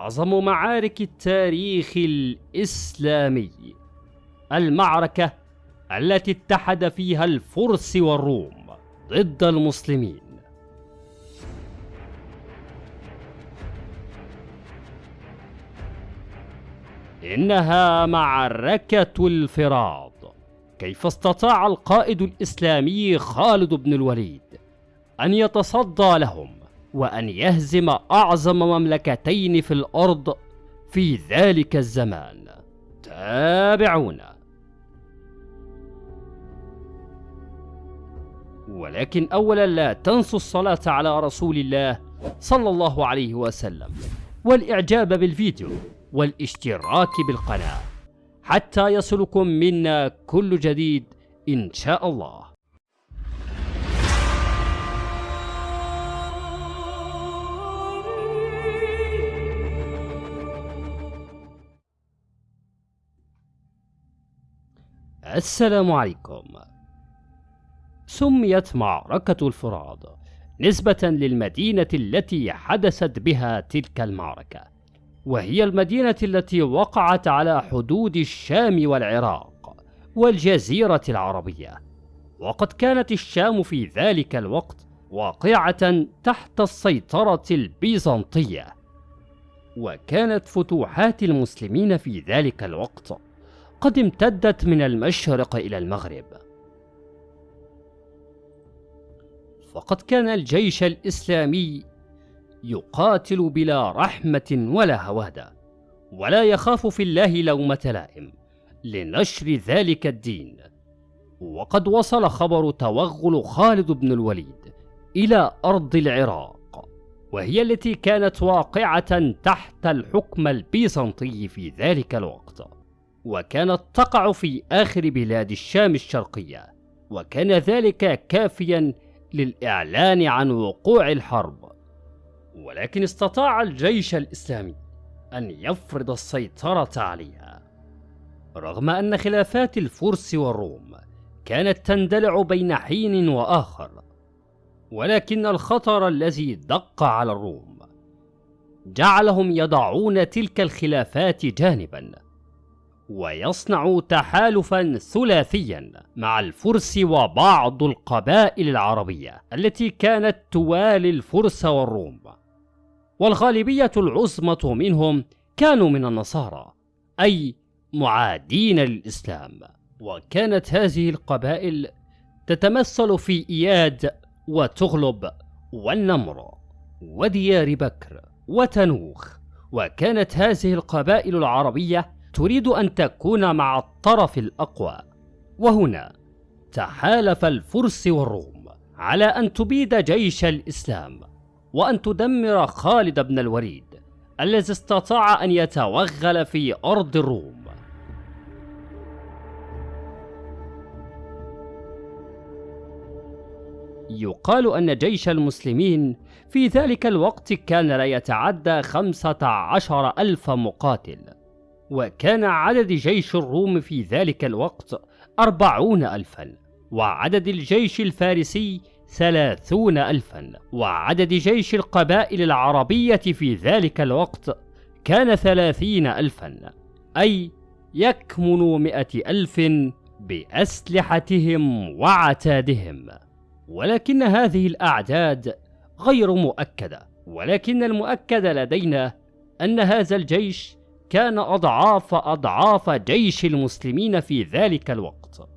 أعظم معارك التاريخ الإسلامي المعركة التي اتحد فيها الفرس والروم ضد المسلمين. إنها معركة الفراض. كيف استطاع القائد الإسلامي خالد بن الوليد أن يتصدى لهم؟ وأن يهزم أعظم مملكتين في الأرض في ذلك الزمان. تابعونا ولكن أولا لا تنسوا الصلاة على رسول الله صلى الله عليه وسلم والإعجاب بالفيديو والاشتراك بالقناة. حتى يصلكم منا كل جديد إن شاء الله. السلام عليكم. سميت معركة الفرات نسبة للمدينة التي حدثت بها تلك المعركة وهي المدينة التي وقعت على حدود الشام والعراق والجزيرة العربية. وقد كانت الشام في ذلك الوقت واقعة تحت السيطرة البيزنطية. وكانت فتوحات المسلمين في ذلك الوقت قد امتدت من المشرق إلى المغرب. فقد كان الجيش الإسلامي يقاتل بلا رحمة ولا هوادة ولا يخاف في الله لومة لائم لنشر ذلك الدين. وقد وصل خبر توغل خالد بن الوليد إلى أرض العراق وهي التي كانت واقعة تحت الحكم البيزنطي في ذلك الوقت. وكانت تقع في آخر بلاد الشام الشرقية وكان ذلك كافيا للإعلان عن وقوع الحرب. ولكن استطاع الجيش الإسلامي أن يفرض السيطرة عليها. رغم أن خلافات الفرس والروم كانت تندلع بين حين وآخر ولكن الخطر الذي دق على الروم جعلهم يضعون تلك الخلافات جانبا. ويصنع تحالفا ثلاثيا مع الفرس وبعض القبائل العربية التي كانت توالي الفرس والروم. والغالبية العظمى منهم كانوا من النصارى أي معادين للإسلام وكانت هذه القبائل تتمثل في إياد وتغلب والنمر وديار بكر وتنوخ. وكانت هذه القبائل العربية تريد أن تكون مع الطرف الأقوى. وهنا تحالف الفرس والروم على أن تبيد جيش الإسلام وأن تدمر خالد بن الوليد الذي استطاع أن يتوغل في أرض الروم. يقال أن جيش المسلمين في ذلك الوقت كان لا يتعدى خمسة عشر ألف مقاتل. وكان عدد جيش الروم في ذلك الوقت أربعون ألفا وعدد الجيش الفارسي ثلاثون ألفا وعدد جيش القبائل العربية في ذلك الوقت كان ثلاثين ألفا أي يكمن مئة ألف بأسلحتهم وعتادهم ولكن هذه الأعداد غير مؤكدة ولكن المؤكد لدينا أن هذا الجيش كان أضعاف أضعاف جيش المسلمين في ذلك الوقت.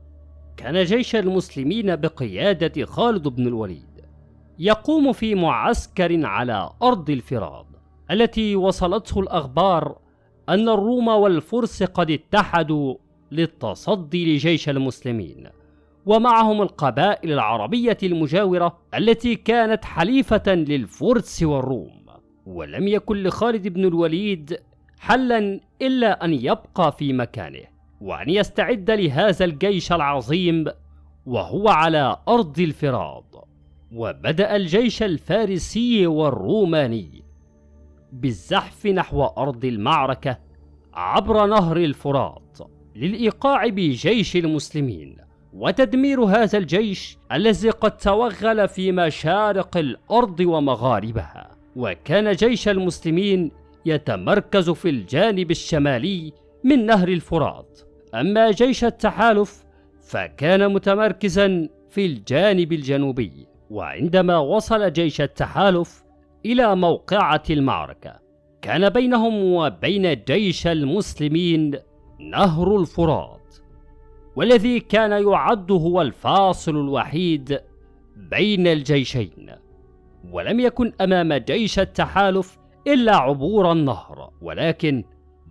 كان جيش المسلمين بقيادة خالد بن الوليد يقوم في معسكر على أرض الفراد التي وصلته الأخبار أن الروم والفرس قد اتحدوا للتصدي لجيش المسلمين ومعهم القبائل العربية المجاورة التي كانت حليفة للفرس والروم. ولم يكن لخالد بن الوليد حلا إلا أن يبقى في مكانه وأن يستعد لهذا الجيش العظيم وهو على أرض الفراض وبدأ الجيش الفارسي والروماني بالزحف نحو أرض المعركة عبر نهر الفرات للإيقاع بجيش المسلمين. وتدمير هذا الجيش الذي قد توغل في مشارق الأرض ومغاربها. وكان جيش المسلمين يتمركز في الجانب الشمالي من نهر الفرات. أما جيش التحالف فكان متمركزا في الجانب الجنوبي وعندما وصل جيش التحالف إلى موقعة المعركة كان بينهم وبين جيش المسلمين نهر الفرات والذي كان يعد هو الفاصل الوحيد بين الجيشين. ولم يكن أمام جيش التحالف إلا عبور النهر ولكن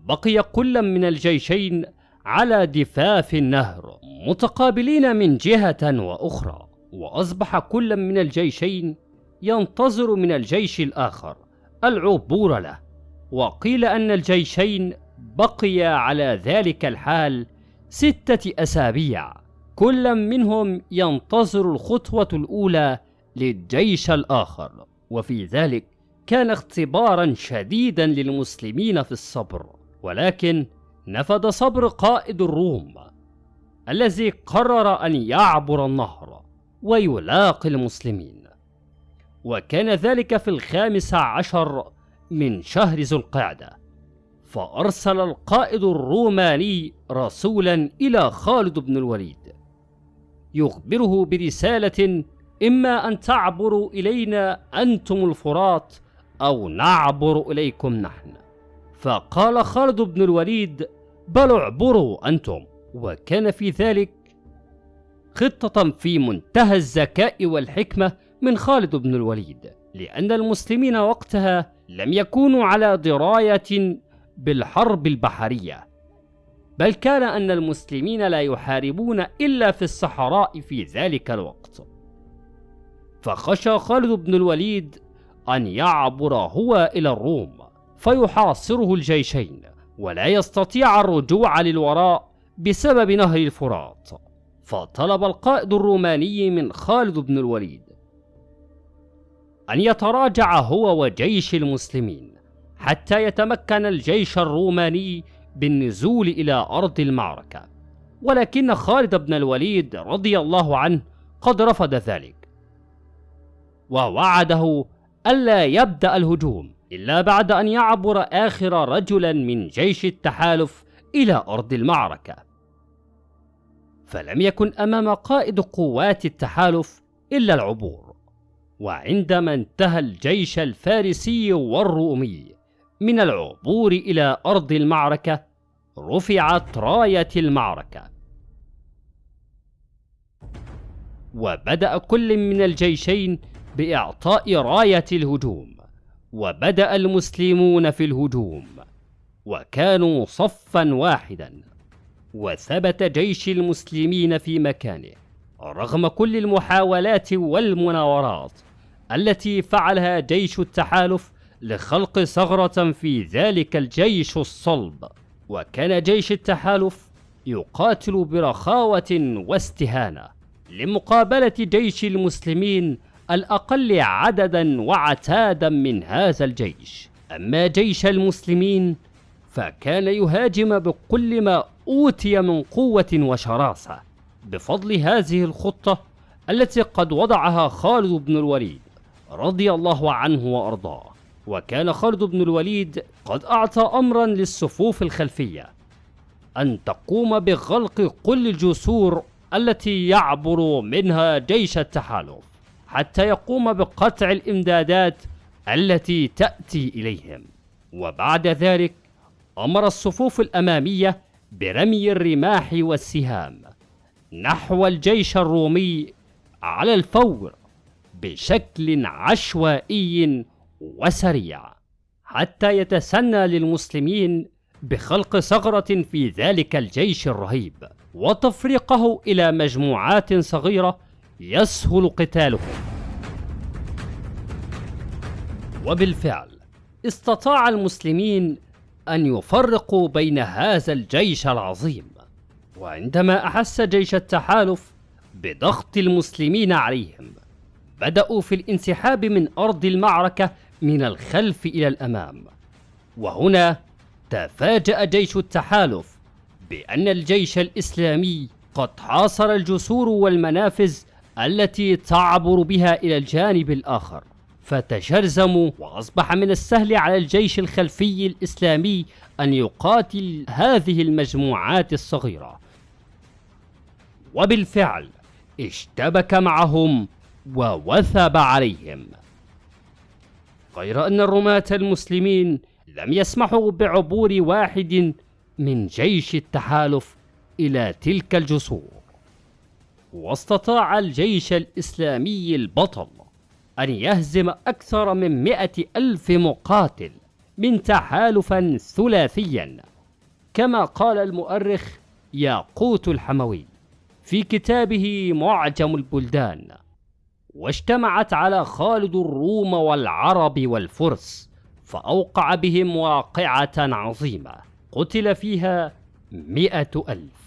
بقي كل من الجيشين على ضفاف النهر متقابلين من جهة وأخرى وأصبح كل من الجيشين ينتظر من الجيش الآخر العبور له. وقيل أن الجيشين بقيا على ذلك الحال ستة أسابيع كل منهم ينتظر الخطوة الأولى للجيش الآخر. وفي ذلك كان اختبارا شديدا للمسلمين في الصبر ولكن نفد صبر قائد الروم الذي قرر أن يعبر النهر ويلاقي المسلمين. وكان ذلك في الخامس عشر من شهر ذو القعدة فأرسل القائد الروماني رسولا إلى خالد بن الوليد يخبره برسالة إما أن تعبروا إلينا أنتم الفرات أو نعبر إليكم نحن. فقال خالد بن الوليد بل اعبروا أنتم. وكان في ذلك خطة في منتهى الذكاء والحكمة من خالد بن الوليد لأن المسلمين وقتها لم يكونوا على دراية بالحرب البحرية. بل كان أن المسلمين لا يحاربون إلا في الصحراء في ذلك الوقت. فخشى خالد بن الوليد أن يعبر هو إلى الروم فيحاصره الجيشين ولا يستطيع الرجوع للوراء بسبب نهر الفرات. فطلب القائد الروماني من خالد بن الوليد أن يتراجع هو وجيش المسلمين حتى يتمكن الجيش الروماني بالنزول إلى أرض المعركة. ولكن خالد بن الوليد رضي الله عنه قد رفض ذلك ووعده ألا يبدأ الهجوم إلا بعد أن يعبر آخر رجلا من جيش التحالف إلى أرض المعركة. فلم يكن أمام قائد قوات التحالف إلا العبور. وعندما انتهى الجيش الفارسي والرومي من العبور إلى أرض المعركة رفعت راية المعركة. وبدأ كل من الجيشين بإعطاء راية الهجوم وبدأ المسلمون في الهجوم وكانوا صفا واحدا وثبت جيش المسلمين في مكانه رغم كل المحاولات والمناورات التي فعلها جيش التحالف لخلق ثغرة في ذلك الجيش الصلب. وكان جيش التحالف يقاتل برخاوة واستهانة لمقابلة جيش المسلمين الأقل عددا وعتادا من هذا الجيش. أما جيش المسلمين فكان يهاجم بكل ما أوتي من قوة وشراسة. بفضل هذه الخطة التي قد وضعها خالد بن الوليد رضي الله عنه وأرضاه. وكان خالد بن الوليد قد أعطى أمرا للصفوف الخلفية أن تقوم بغلق كل الجسور التي يعبر منها جيش التحالف. حتى يقوم بقطع الإمدادات التي تأتي إليهم. وبعد ذلك أمر الصفوف الأمامية برمي الرماح والسهام نحو الجيش الرومي على الفور بشكل عشوائي وسريع حتى يتسنى للمسلمين بخلق ثغرة في ذلك الجيش الرهيب وتفريقه إلى مجموعات صغيرة يسهل قتالهم وبالفعل استطاع المسلمين أن يفرقوا بين هذا الجيش العظيم وعندما أحس جيش التحالف بضغط المسلمين عليهم بدأوا في الانسحاب من أرض المعركة من الخلف إلى الأمام. وهنا تفاجأ جيش التحالف بأن الجيش الإسلامي قد حاصر الجسور والمنافذ التي تعبر بها إلى الجانب الآخر فتجرزموا وأصبح من السهل على الجيش الخلفي الإسلامي أن يقاتل هذه المجموعات الصغيرة. وبالفعل اشتبك معهم ووثب عليهم. غير أن الرماة المسلمين لم يسمحوا بعبور واحد من جيش التحالف إلى تلك الجسور. واستطاع الجيش الإسلامي البطل أن يهزم أكثر من مئة ألف مقاتل من تحالفا ثلاثيا. كما قال المؤرخ ياقوت الحموي في كتابه معجم البلدان واجتمعت على خالد الروم والعرب والفرس فأوقع بهم واقعة عظيمة قتل فيها مئة ألف.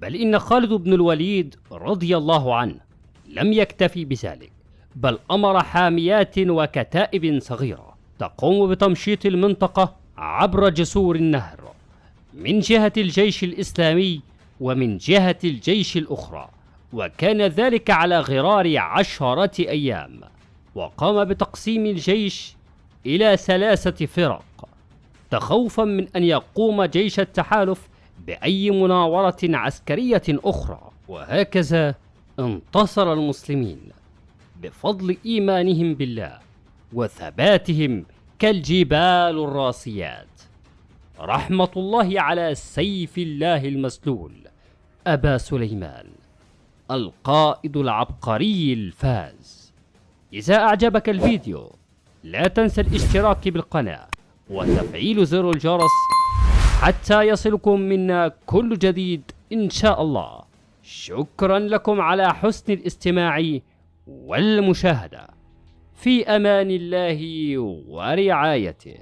بل إن خالد بن الوليد رضي الله عنه لم يكتفي بذلك بل أمر حاميات وكتائب صغيرة تقوم بتمشيط المنطقة عبر جسور النهر من جهة الجيش الإسلامي ومن جهة الجيش الأخرى وكان ذلك على غرار عشرة أيام وقام بتقسيم الجيش إلى ثلاثة فرق تخوفا من أن يقوم جيش التحالف بأي مناورة عسكرية أخرى. وهكذا انتصر المسلمين بفضل إيمانهم بالله وثباتهم كالجبال الراسيات. رحمة الله على سيف الله المسلول أبا سليمان القائد العبقري الفاز. إذا أعجبك الفيديو لا تنسى الاشتراك بالقناة وتفعيل زر الجرس حتى يصلكم منا كل جديد إن شاء الله. شكرا لكم على حسن الاستماع والمشاهدة. في أمان الله ورعايته.